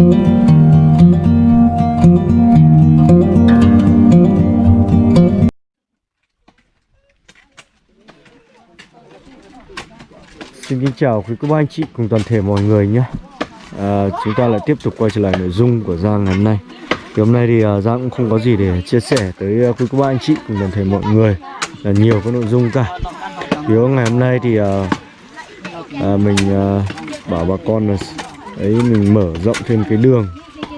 Xin kính chào quý cô bác anh chị cùng toàn thể mọi người nhé. À, Chúng ta lại tiếp tục quay trở lại nội dung của Giang ngày hôm nay. Thì hôm nay thì uh, Giang cũng không có gì để chia sẻ tới uh, quý cô bác anh chị cùng toàn thể mọi người. Là Nhiều cái nội dung cả. Thì ngày hôm nay thì uh, uh, mình uh, bảo bà con là ấy mình mở rộng thêm cái đường.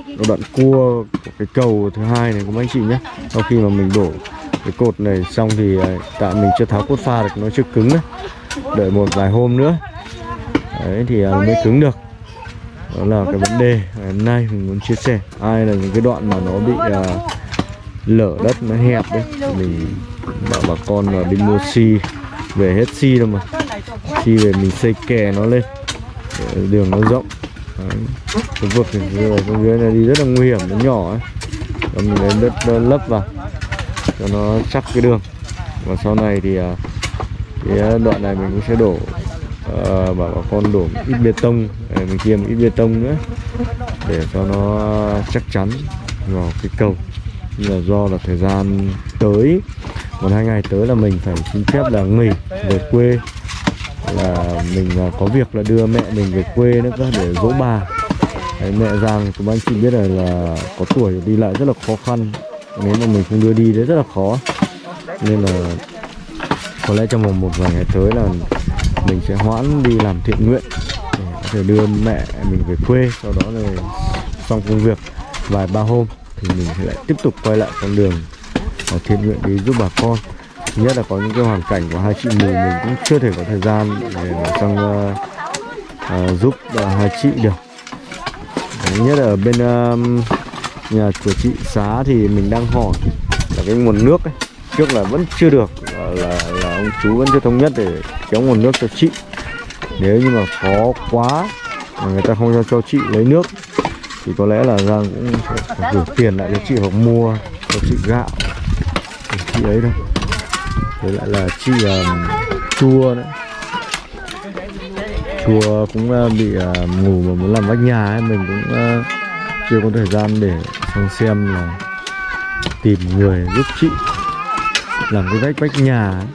Cái đoạn cua của cái cầu thứ hai này của anh chị nhé. Sau khi mà mình đổ cái cột này xong thì à, tại mình chưa tháo cốt pha được nó chưa cứng đấy đợi một vài hôm nữa. Đấy thì à, mới cứng được. Đó là cái vấn đề ngày hôm nay mình muốn chia sẻ. Ai là những cái đoạn mà nó bị uh, lở đất nó hẹp đấy thì mình bảo bà con là đi mua xi. Về hết xi đâu mà. Xi về mình xây kè nó lên. Để đường nó rộng cái vực thì dưới xuống dưới này đi rất là nguy hiểm nó nhỏ ấy. Và mình lấy đất lấp vào cho nó chắc cái đường. Và sau này thì à, cái đoạn này mình cũng sẽ đổ uh, bảo bà con đổ ít bê tông. Để mình kia một ít bê tông nữa để cho nó chắc chắn vào cái cầu. Nhưng là do là thời gian tới một hai ngày tới là mình phải xin phép là nghỉ về quê là mình à, có việc là đưa mẹ mình về quê nữa cơ để dỗ bà. Đấy, mẹ Giang chúng anh chị biết là, là có tuổi đi lại rất là khó khăn. Nếu mà mình không đưa đi đấy rất là khó. Nên là có lẽ trong vòng một vài ngày tới là mình sẽ hoãn đi làm thiện nguyện để có thể đưa mẹ mình về quê sau đó là xong công việc vài ba hôm thì mình sẽ lại tiếp tục quay lại con đường à, thiện nguyện đi giúp bà con thứ nhất là có những cái hoàn cảnh của hai chị mình mình cũng chưa thể có thời gian để sang uh, uh, giúp uh, hai chị được. Thứ nhất là ở bên uh, nhà của chị xá thì mình đang hỏi là cái nguồn nước ấy trước là vẫn chưa được là, là, là ông chú vẫn chưa thống nhất để kéo nguồn nước cho chị. Nếu như mà khó quá mà người ta không cho, cho chị lấy nước thì có lẽ là Giang cũng sẽ phải gửi tiền lại cho chị hoặc mua cho chị gạo chị ấy thôi với lại là chị um, chua đấy chùa cũng uh, bị uh, ngủ mà muốn làm vách nhà ấy mình cũng uh, chưa có thời gian để sang xem là tìm người giúp chị làm cái vách vách nhà ấy.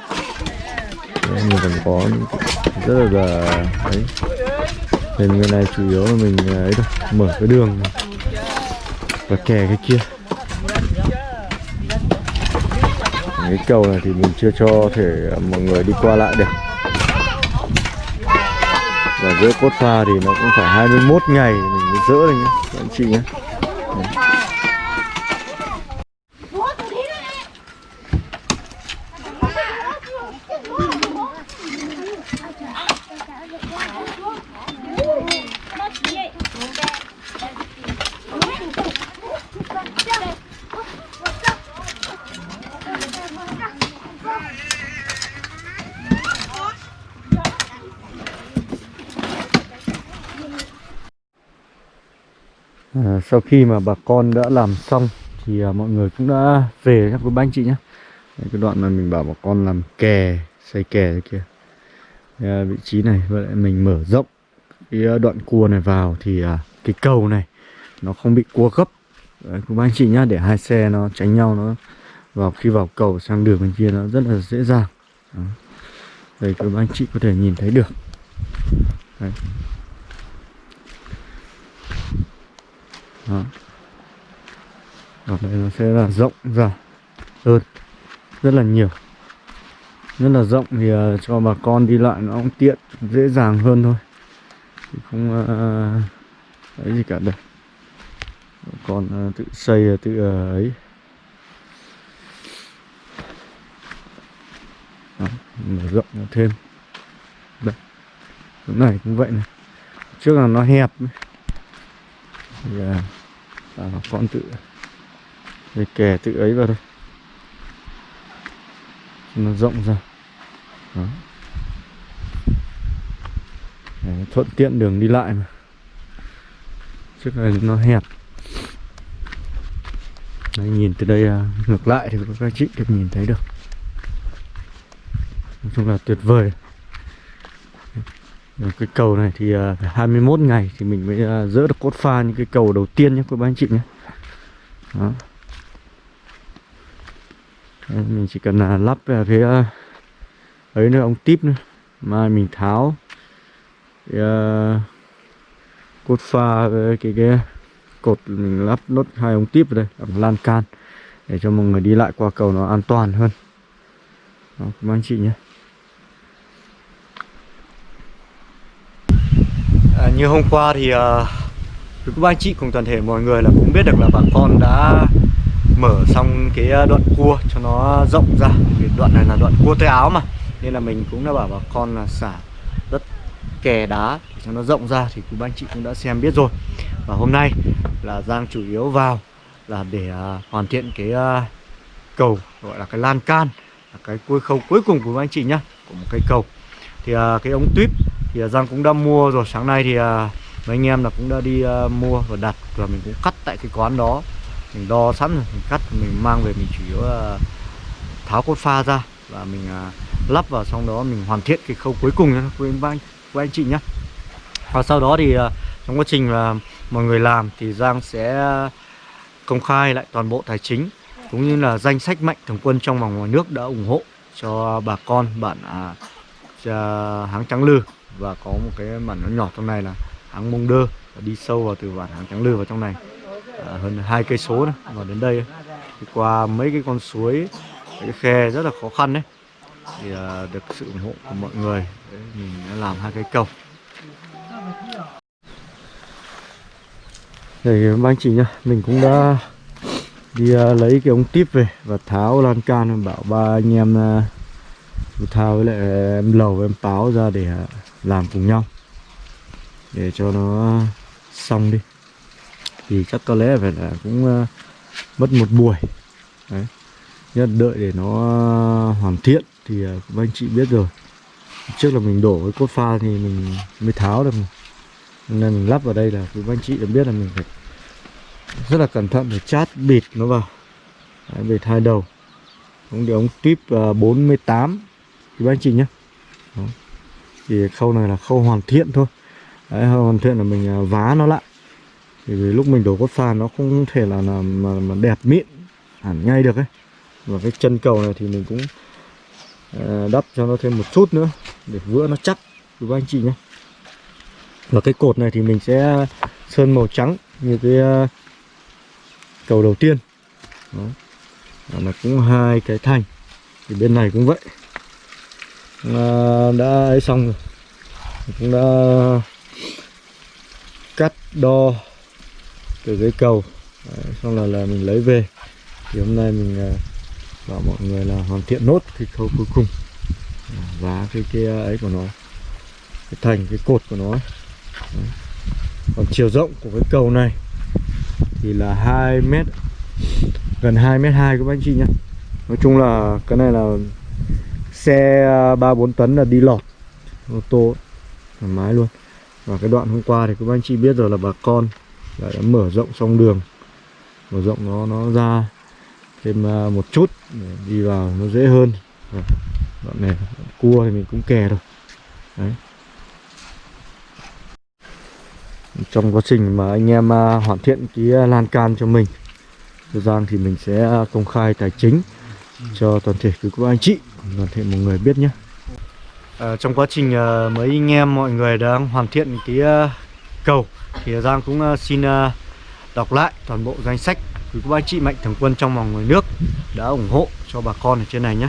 Đấy, mình còn có rất là, là đấy nên người này chủ yếu là mình uh, ấy thôi mở cái đường và kè cái kia. Cái cầu này thì mình chưa cho thể à, mọi người đi qua lại được và giữa cốt pha thì nó cũng phải 21 ngày mình mới dỡ được nhé, các anh chị nhé Đấy. À, sau khi mà bà con đã làm xong thì à, mọi người cũng đã về các quý bác anh chị nhé. Đấy, cái đoạn mà mình bảo bà con làm kè xây kè kia. À, vị trí này và lại mình mở rộng cái à, đoạn cua này vào thì à, cái cầu này nó không bị cua gấp. Đấy, quý bác anh chị nhá để hai xe nó tránh nhau nó vào khi vào cầu sang đường bên kia nó rất là dễ dàng. Đó. đây quý bác anh chị có thể nhìn thấy được. Đấy. Đó. Ở đây nó sẽ là rộng ra. Hơn. Rất là nhiều. Rất là rộng thì uh, cho bà con đi lại nó cũng tiện dễ dàng hơn thôi. Thì không uh, ấy gì cả đây, còn uh, tự xây ờ, tự uh, ấy. Đó, mở rộng thêm. Đây. Chỗ này cũng vậy này. Trước là nó hẹp thì à, con tự để kè tự ấy vào thôi cho nó rộng ra. Đó. Đấy, thuận tiện đường đi lại mà. Trước này nó hẹp. Đấy, nhìn từ đây à, ngược lại thì các chị được nhìn thấy được. Nói chung là tuyệt vời cái cầu này thì uh, phải 21 ngày thì mình mới uh, dỡ được cốt pha những cái cầu đầu tiên nhé các bác anh chị nhé. Đó. Đấy, mình chỉ cần uh, lắp về cái uh, ấy nữa ống tiếp nữa mai mình tháo. Thì, uh, cốt pha với cái cái cột mình lắp nốt hai ống tiếp vào đây làm lan can để cho mọi người đi lại qua cầu nó an toàn hơn. Đó, các anh chị nhé. Như hôm qua thì uh, các anh chị cùng toàn thể mọi người là cũng biết được là bà con đã mở xong cái ờ, đoạn cua cho nó rộng ra. Vì đoạn này là đoạn cua tay áo mà. Nên là mình cũng đã bảo bà con là xả đất kè đá để cho nó rộng ra thì các anh chị cũng đã xem biết rồi. Và hôm nay là Giang chủ yếu vào là để uh, hoàn thiện cái uh, cầu gọi là cái lan can là cái cuối khâu cuối cùng của anh chị nhá của một cây cầu. Thì uh, cái ống tuyếp thì à, Giang cũng đã mua rồi. Sáng nay thì à, mấy anh em là cũng đã đi à, mua và đặt và mình cũng cắt tại cái quán đó. Mình đo sẵn rồi mình cắt mình mang về mình chủ yếu là tháo cốt pha ra và mình lắp vào xong đó mình hoàn thiện cái khâu cuối cùng nhé quý anh, quý anh chị nhé và sau đó thì trong quá trình là mọi người làm thì Giang sẽ công khai lại toàn bộ tài chính cũng như là danh sách mạnh thường quân trong và ngoài nước đã ủng hộ cho bà con bản à, háng trắng lư và có một cái bản nó nhỏ trong này là hãng mông đơ đi sâu vào từ bản hãng trắng lư vào trong này. À, hơn hai cây số nữa và đến đây thì qua mấy cái con suối cái khe rất là khó khăn đấy thì à, được sự ủng hộ của mọi người. Đấy, mình đã làm hai cái cầu. Đây ban anh chị nhá, mình cũng đã đi à, lấy cái ống tiếp về và tháo lan can bảo ba anh em à, thao với lại em lầu em báo ra để à, làm cùng nhau. Để cho nó xong đi. Thì chắc có lẽ phải là cũng uh, mất một buổi. Đấy. Nhất đợi để nó ờ, hoàn thiện thì uh, các anh chị biết rồi. Trước là mình đổ cái cốt pha thì mình mới tháo được nên mình lắp vào đây là các anh chị đã biết là mình phải rất là cẩn thận để chát bịt nó vào. Đấy, bịt hai đầu. Ống để ống tuyếp uh, 48 các anh chị nhé. Đó thì khâu này là khâu hoàn thiện thôi. Đấy, hoàn thiện là mình à, vá nó lại. Thì vì lúc mình đổ cốt pha nó không thể là, là mà, mà đẹp mịn hẳn ngay được ấy. Và cái chân cầu này thì mình cũng à, đắp cho nó thêm một chút nữa để vữa nó chắc với anh chị nhé. Và cái cột này thì mình sẽ sơn màu trắng như cái à, cầu đầu tiên. Đó. Là cũng hai cái thành. Thì bên này cũng vậy. Ờ, đã ấy xong rồi. Cũng đã cắt đo từ cái cầu. Đấy, xong là là mình lấy về. Thì hôm nay mình à, bảo mọi người là hoàn thiện nốt cái khâu cuối cùng. Và cái cái ấy của nó cái thành cái cột của nó Đấy. còn chiều rộng của cái cầu này thì là 2 mét gần 2 mét 2 các anh chị nhé Nói chung là cái này là xe à, 3 4 tấn là đi lọt, ô tô, thoải mái luôn. Và cái đoạn hôm qua thì các anh chị biết rồi là bà con đã mở rộng xong đường. Mở rộng nó nó ra thêm à, một chút để đi vào nó dễ hơn. Đoạn này, đoạn cua thì mình cũng kè rồi đấy. Trong quá trình mà anh em à, hoàn thiện cái lan can cho mình, cho Giang thì mình sẽ công khai tài chính cho toàn thể quý cô anh chị. Vâng, toàn thể mọi người biết nhé. À, trong quá trình mấy anh em mọi người đang hoàn thiện cái ờ, cầu thì Giang cũng ờ, xin đọc lại toàn bộ danh sách quý cô anh chị mạnh thường quân trong và ngoài nước đã ủng hộ cho bà con ở trên này nhé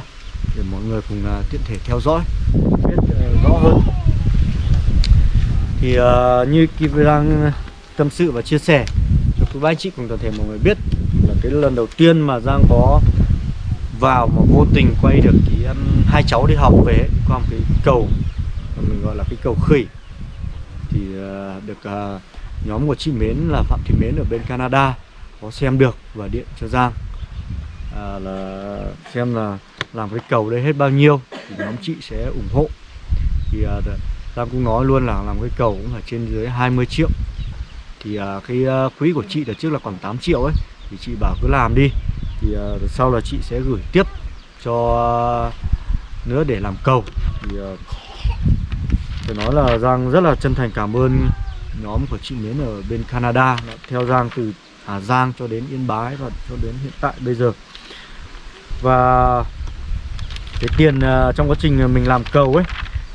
để mọi người cùng tiện thể theo dõi biết rõ hơn. Thì uh, như Kim đang tâm sự và chia sẻ cho quý anh chị cùng toàn thể mọi người biết là cái lần đầu tiên mà Giang có vào mà vô tình quay được cái um, hai cháu đi học về qua một cái cầu mình gọi là cái cầu khỉ. Thì uh, được uh, nhóm của chị Mến là Phạm Thị Mến ở bên Canada có xem được và điện cho Giang. À, là xem là làm cái cầu đấy hết bao nhiêu thì nhóm chị sẽ ủng hộ. Thì uh, Giang cũng nói luôn là làm cái cầu cũng phải trên dưới 20 triệu. Thì uh, cái uh, quỹ của chị là trước là còn 8 triệu ấy Thì chị bảo cứ làm đi. Thì uh, sau là chị sẽ gửi tiếp cho ờ, nữa để làm cầu. Thì uh, phải nói là Giang rất là chân thành cảm ơn nhóm của chị Miến ở bên Canada đã theo Giang từ Hà Giang cho đến Yên Bái và cho đến hiện tại bây giờ. Và cái tiền uh, trong quá trình mình làm cầu ấy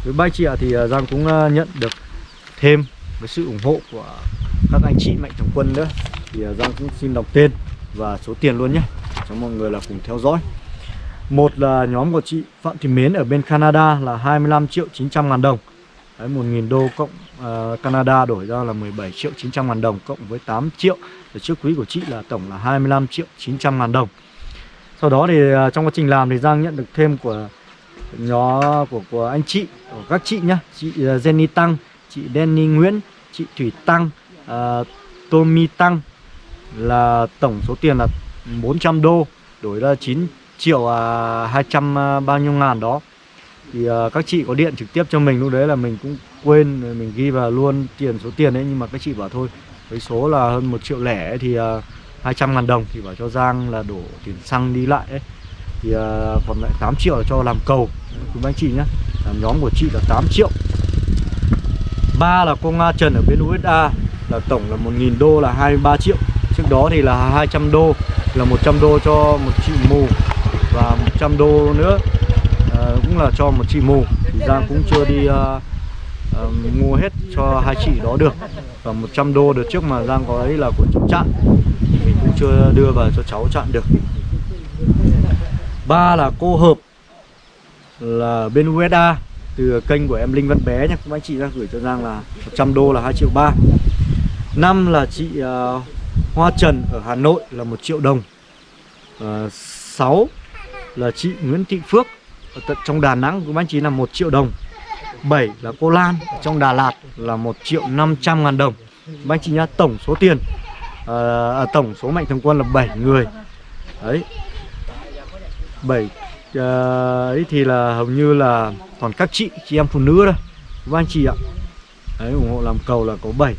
với ba chị ạ thì uh, Giang cũng uh, nhận được thêm với sự ủng hộ của các anh chị mạnh thường quân nữa. Thì Giang cũng xin đọc tên và số tiền luôn nhé cho mọi người là cùng theo dõi. Một là nhóm của chị Phạm Thị Mến ở bên Canada là 25 triệu 900 ngàn đồng. Đấy, 1.000 đô cộng uh, Canada đổi ra là 17 triệu 900 ngàn đồng Cộng với 8 triệu. Ở trước quý của chị là tổng là 25 triệu 900 ngàn đồng. Sau đó thì uh, trong quá trình làm thì Giang nhận được thêm của nhóm của, của anh chị Của các chị nhá. Chị uh, Jenny Tăng, chị Danny Nguyễn, chị Thủy Tăng, uh, Tommy Tăng Là tổng số tiền là 400 đô Đổi ra 9 triệu à, 200 à, bao nhiêu ngàn đó. Thì à, các chị có điện trực tiếp cho mình lúc đấy là mình cũng quên mình ghi vào luôn tiền số tiền đấy nhưng mà các chị bảo thôi với số là hơn một triệu lẻ ấy, thì à, 200 ngàn đồng. Thì bảo cho Giang là đổ tiền xăng đi lại ấy. Thì à, còn lại 8 triệu là cho làm cầu. Cùng anh chị nhé làm nhóm của chị là 8 triệu. Ba là cô Nga Trần ở bên USA là tổng là 1.000 đô là 23 triệu trước đó thì là 200 đô là 100 đô cho một chị mù và 100 đô nữa à, cũng là cho một chị mù. Thì Giang cũng chưa đi à, à, mua hết cho hai chị đó được. Và 100 đô được trước mà Giang có ấy là của cháu chặn. Mình cũng chưa đưa vào cho cháu chặn được. Ba là cô hợp là bên USA từ kênh của em Linh Văn Bé nha các anh chị đang gửi cho Giang là 100 đô là 2 triệu 3 năm là chị uh, Hoa Trần ở Hà Nội là 1 triệu đồng. Ờ, à, 6 là chị Nguyễn Thị Phước ở tận trong Đà Nẵng cũng anh chị là 1 triệu đồng. 7 là cô Lan ở trong Đà Lạt là 1 triệu 500 ngàn đồng. Các anh chị nhá tổng số tiền ờ, à, Tổng số mạnh thường quân là 7 người. Đấy. 7 à, ờ, ấy thì là hầu như là toàn các chị, chị em phụ nữ thôi. Các anh chị ạ. Đấy ủng hộ làm cầu là có 7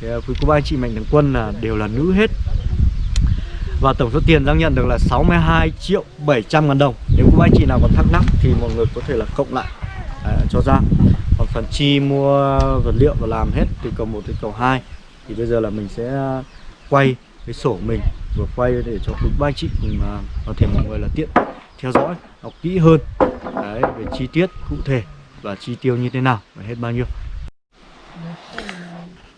thì, à, Quý cô bác anh chị mạnh thường quân là đều là nữ hết. Và tổng số tiền Giang nhận được là 62 triệu 700 ngàn đồng. Nếu các anh chị nào còn thắc mắc thì mọi người có thể là cộng lại à, cho Giang Còn phần chi mua vật liệu và làm hết từ cầu 1 đến cầu 2 Thì bây giờ là mình sẽ à, quay cái sổ mình Vừa quay để cho quý ba anh chị cùng uh, có thể mọi người là tiện theo dõi Học kỹ hơn. Đấy, về chi tiết cụ thể và chi tiêu như thế nào và hết bao nhiêu.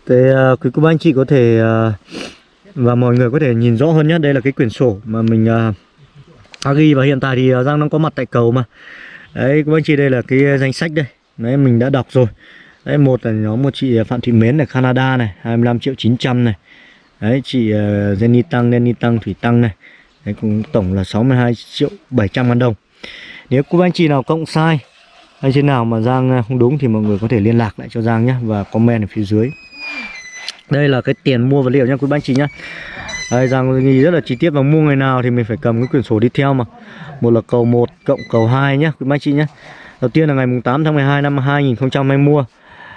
Thế uh, quý cô bác anh chị có thể uh, và mọi người có thể nhìn rõ hơn nhé. Đây là cái quyển sổ mà mình uh, ghi và hiện tại thì uh, Giang đang có mặt tại cầu mà. Đấy các anh chị đây là cái danh sách đây. Đấy mình đã đọc rồi. Đấy một là nhóm một chị Phạm Thị Mến ở Canada này 25 triệu 900 này. Đấy chị uh, Jenny Tăng Jenny Tăng Thủy Tăng này. Đấy cũng tổng là 62 triệu 700 ngàn đồng. Nếu cô anh chị nào cộng sai hay trên nào mà Giang không đúng thì mọi người có thể liên lạc lại cho Giang nhé và comment ở phía dưới đây là cái tiền mua vật liệu nha quý bác chị nhá. Đây rằng nghỉ rất là chi tiết và mua ngày nào thì mình phải cầm cái quyển sổ đi theo mà. Một là cầu 1 cộng cầu 2 nhá, quý bác chị nhá. Đầu tiên là ngày mùng 8 tháng 12 năm 2020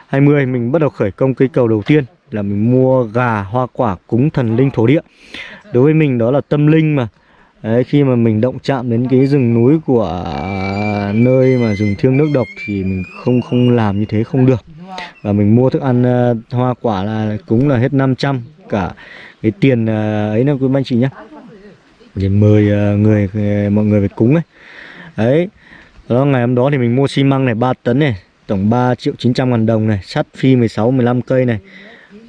20 mình bắt đầu khởi công cây cầu đầu tiên là mình mua gà, hoa quả, cúng thần linh thổ địa. Đối với mình đó là tâm linh mà. Đấy, khi mà mình động chạm đến cái rừng núi của nơi mà rừng thiêng nước độc thì mình không không làm như thế không được. Và mình mua thức ăn uh, hoa quả là cũng là hết 500 cả cái tiền uh, ấy là quý anh chị nhé. Để mời uh, người mọi người về cúng ấy. Đấy đó ngày hôm đó thì mình mua xi măng này 3 tấn này tổng 3 triệu 900 ngàn đồng này sắt phi 16 15 cây này.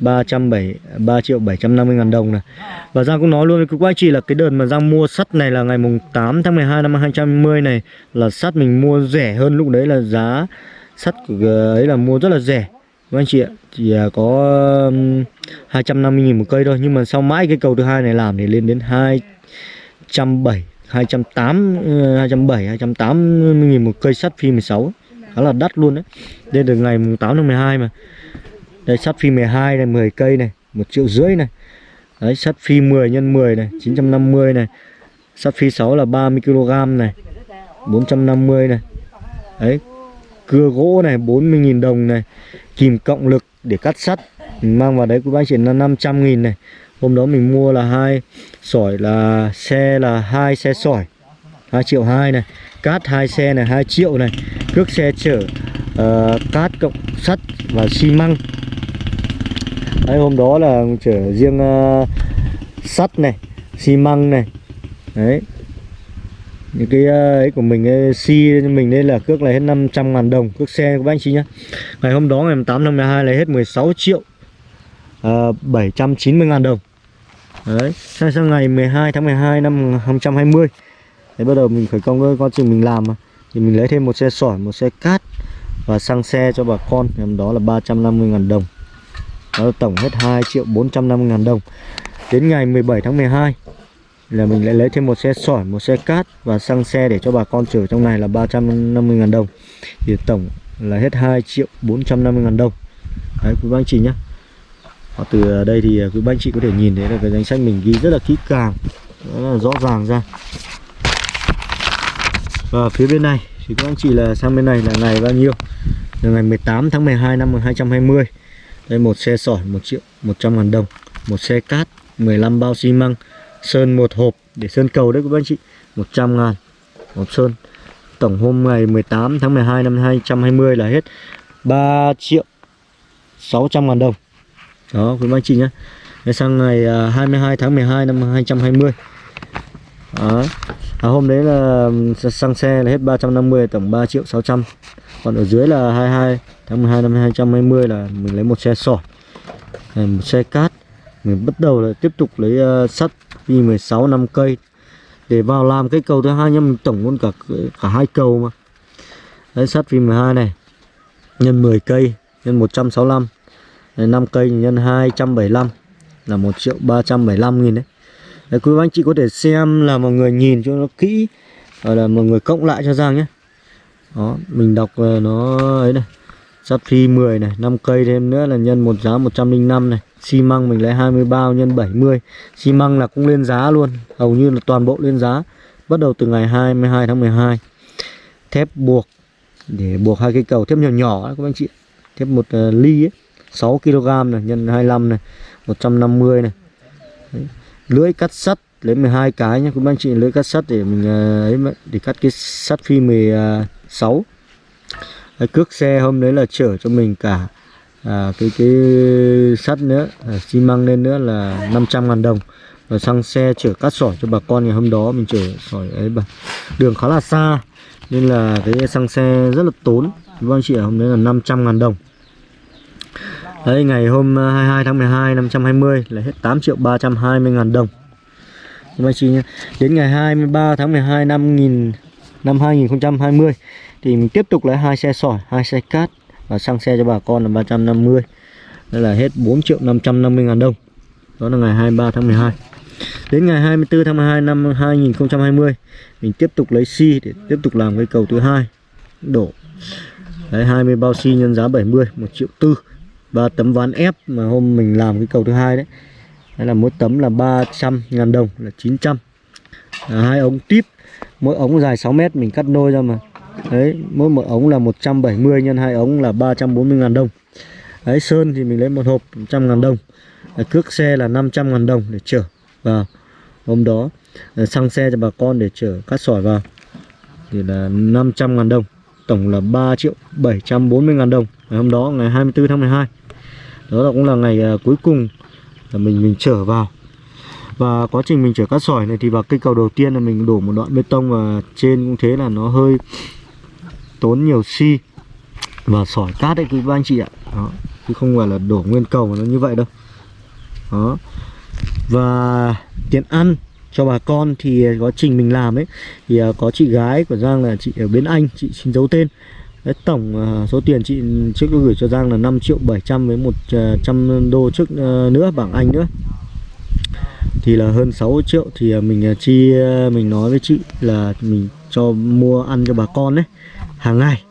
307 3 triệu 750 ngàn đồng này. Và Giang cũng nói luôn với các anh chị là cái đợt mà Giang mua sắt này là ngày mùng 8 tháng 12 năm 2020 này, Là sắt mình mua rẻ hơn lúc đấy là giá sắt ấy là mua rất là rẻ. Các anh chị ạ chỉ à, có 250 nghìn một cây thôi, nhưng mà sau mãi cái cầu thứ hai này làm thì lên đến 270 280 270 280 nghìn một cây sắt phi 16 khá là đắt luôn đấy. Đây được ngày 8 tháng 12 mà đây sắt phi 12 này 10 cây này 1 triệu rưỡi này. Đấy sắt phi 10 x 10 này 950 này. Sắt phi 6 là 30 kg này 450 này. Đấy cưa gỗ này 40.000 đồng này. Kìm cộng lực để cắt sắt mình mang vào đấy của bác chị là 500 nghìn này. Hôm đó mình mua là hai sỏi là xe là hai xe sỏi 2 triệu 2 này. Cát hai xe này 2 triệu này. Cước xe chở uh, cát cộng sắt và xi măng đấy hôm đó là chở riêng uh, sắt này xi măng này. Đấy. Những cái ờ, ấy của mình ấy, xi mình đây là cước là hết 500 ngàn đồng cước xe của các anh chị nhá. Ngày hôm đó ngày 8 tháng 12 là hết 16 triệu ờ, uh, 790 ngàn đồng. Đấy sang sang ngày 12 tháng 12 năm 2020 đấy bắt đầu mình khởi công con chừng mình làm mà. Thì mình lấy thêm một xe sỏi một xe cát và sang xe cho bà con. Hôm đó là 350 ngàn đồng đó tổng hết 2 triệu 450 ngàn đồng. Đến ngày 17 tháng 12 là mình lại lấy thêm một xe sỏi, một xe cát và xăng xe để cho bà con chở trong này là 350 ngàn đồng. Thì tổng là hết 2 triệu 450 ngàn đồng. Đấy, quý anh chị nhé. Và từ đây thì quý anh chị có thể nhìn thấy là cái danh sách mình ghi rất là kỹ càng, rất là rõ ràng ra. Và phía bên này thì các anh chị là sang bên này là ngày bao nhiêu? Là ngày 18 tháng 12 năm 2020 đây, một xe sỏi 1 triệu 100 ngàn đồng, một xe cát 15 bao xi măng, sơn một hộp để sơn cầu đấy các anh chị 100 ngàn, hộp sơn. Tổng hôm ngày 18 tháng 12 năm 2020 là hết 3 triệu 600 ngàn đồng. Đó, quý anh chị nhé. Sang ngày à, 22 tháng 12 năm 2020 đó. À, hôm đấy là ừ, xăng xe là hết 350 tổng 3 triệu 600 còn ở dưới là 22 tháng 12 năm 220 là mình lấy một xe sỏi một xe cát. Mình bắt đầu là tiếp tục lấy uh, sắt V16 5 cây. Để vào làm cái cầu thứ hai nhá mình tổng luôn cả cả hai cầu mà. Đấy sắt V12 này. Nhân 10 cây nhân 165 đấy, 5 cây nhân 275 là 1 triệu 375 nghìn đấy. Đấy, quý anh chị có thể xem là mọi người nhìn cho nó kỹ Rồi là mọi người cộng lại cho Giang nhé. Đó, mình đọc là nó ấy này Sắp phi 10 này, 5 cây thêm nữa là nhân một giá 105 này. Xi măng mình lấy 20 bao nhân 70 xi măng là cũng lên giá luôn hầu như là toàn bộ lên giá bắt đầu từ ngày 22 tháng 12 thép buộc để buộc hai cây cầu thép nhỏ nhỏ các anh chị thép một uh, ly ấy 6 kg này nhân 25 này 150 này. Đấy lưỡi cắt sắt lấy 12 cái nhé các anh chị lưỡi cắt sắt để mình ờ, ấy để cắt cái sắt phi 16 Đấy, cước xe hôm đấy là chở cho mình cả à, cái cái sắt nữa à, xi măng lên nữa là 500 ngàn đồng. Và xăng xe chở cát sỏi cho bà con ngày hôm đó mình chở sỏi ấy bà. Đường khá là xa nên là cái xăng xe rất là tốn. Vâng chị hôm đấy là 500 ngàn đồng. Đấy ngày hôm ờ, 22 tháng 12 năm 520 là hết 8 triệu 320 ngàn đồng. Nhưng anh chị nhé Đến ngày 23 tháng 12 năm, nghìn, năm 2020 Thì mình tiếp tục lấy hai xe sỏi, hai xe cát và xăng xe cho bà con là 350 đây là hết 4 triệu 550 ngàn đồng. Đó là ngày 23 tháng 12 đến ngày 24 tháng 12 năm 2020 mình tiếp tục lấy xi để tiếp tục làm cái cầu thứ hai. Đổ đấy 20 bao xi nhân giá 70 1 triệu tư và tấm ván ép mà hôm mình làm cái cầu thứ hai đấy. Đây là mỗi tấm là 300 ngàn đồng là 900 à, hai ống tiếp mỗi ống dài 6 mét mình cắt đôi ra mà. Đấy, mỗi một ống là 170 nhân hai ống là 340 ngàn đồng. Đấy, sơn thì mình lấy một hộp 100 ngàn đồng. Đấy, Cước xe là 500 ngàn đồng để chở vào. Hôm đó Đấy, xăng xe cho bà con để chở cát sỏi vào. Thì là 500 ngàn đồng Tổng là 3 triệu 740 ngàn đồng. Ngày hôm đó ngày 24 tháng 12 đó là cũng là ngày uh, cuối cùng là mình mình trở vào. Và quá trình mình chở cát sỏi này thì vào cây cầu đầu tiên là mình đổ một đoạn bê tông và trên cũng thế là nó hơi tốn nhiều xi và sỏi cát đấy quý ba anh chị ạ. Đó. chứ không phải là đổ nguyên cầu mà nó như vậy đâu. Đó. Và tiền ăn cho bà con thì quá trình mình làm ấy thì à, có chị gái của Giang là chị ở bên Anh chị xin giấu tên. Đấy, tổng uh, số tiền chị trước gửi cho Giang là 5 triệu 700 với 100 ờ, đô trước uh, nữa bảng Anh nữa. Thì là hơn 6 triệu thì mình chi mình nói với chị là mình cho mua ăn cho bà con đấy hàng ngày.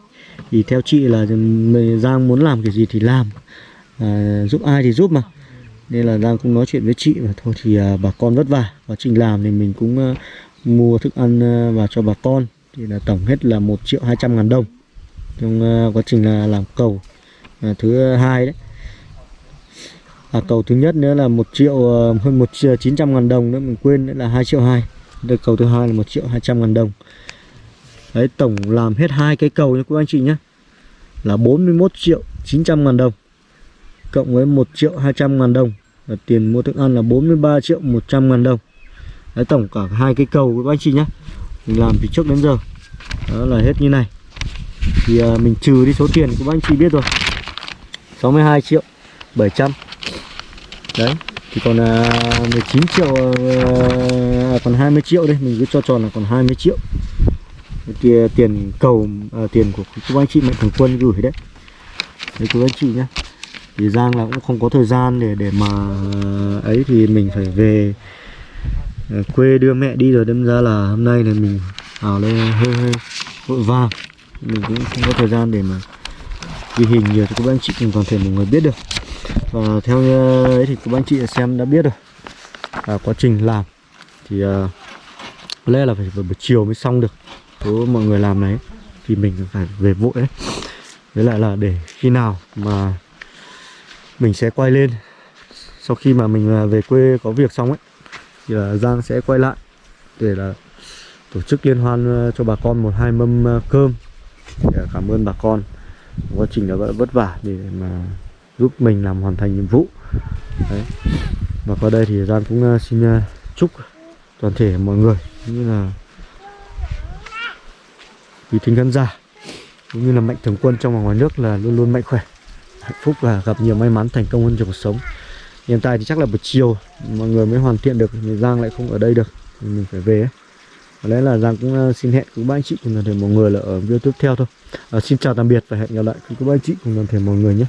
Thì theo chị là ừ, Giang muốn làm cái gì thì làm. À, giúp ai thì giúp mà. Nên là Giang cũng nói chuyện với chị và thôi thì à, bà con vất vả. Quá trình làm thì mình cũng à, mua thức ăn à, vào cho bà con. Thì là tổng hết là 1 triệu 200 ngàn đồng trong à, quá trình là làm cầu à, thứ hai đấy. À, cầu thứ nhất nữa là một triệu à, hơn một triệu 900 ngàn đồng nữa mình quên nữa là 2 triệu 2 được cầu thứ hai là một triệu 200 ngàn đồng. Đấy tổng làm hết hai cái cầu nha quý anh chị nhé Là 41 triệu 900 ngàn đồng Cộng với 1 triệu 200 ngàn đồng. Và Tiền mua thức ăn là 43 triệu 100 ngàn đồng. Đấy tổng cả hai cái cầu với các anh chị nhé Mình làm từ trước đến giờ. Đó là hết như này. Thì à, mình trừ đi số tiền của anh chị biết rồi. 62 triệu 700 Đấy Thì còn ờ, à, 19 triệu ờ, à, Còn 20 triệu đây Mình cứ cho tròn là còn 20 triệu. Thì tiền cầu à, tiền của các anh chị mạnh thường quân gửi đấy. Đấy các anh chị nhé thì Giang là cũng không có thời gian để để mà ấy thì mình phải về quê đưa mẹ đi rồi đâm ra là hôm nay là mình ảo lên hơi hơi vội vàng mình cũng không có thời gian để mà ghi hình nhiều cho các anh chị cùng toàn thể mọi người biết được. Và theo ờ, ấy thì các anh chị xem đã biết rồi. À, quá trình làm thì uh, lẽ là phải vào buổi chiều mới xong được nếu mọi người làm đấy thì mình phải về vội đấy. Với lại là để khi nào mà mình sẽ quay lên sau khi mà mình ờ, về quê có việc xong ấy thì là Giang sẽ quay lại để là tổ chức liên hoan cho bà con một hai mâm cơm. À, cảm ơn bà con. Quá trình đã vất vả để mà giúp mình làm hoàn thành nhiệm vụ. Đấy. Và qua đây thì Giang cũng à, xin à, chúc toàn thể mọi người cũng như là quý thính khán giả cũng như là mạnh thường quân trong và ngoài nước là luôn luôn mạnh khỏe, hạnh phúc và gặp nhiều may mắn thành công hơn trong cuộc sống. Hiện tại thì chắc là buổi chiều mọi người mới hoàn thiện được, thì Giang lại không ở đây được mình phải về ấy. Có lẽ là Giang cũng ờ, xin hẹn quý bác anh chị cùng toàn thể mọi người là ở video tiếp theo thôi. À, Xin chào tạm biệt và hẹn gặp lại quý bác anh chị cùng toàn thể mọi người nhé.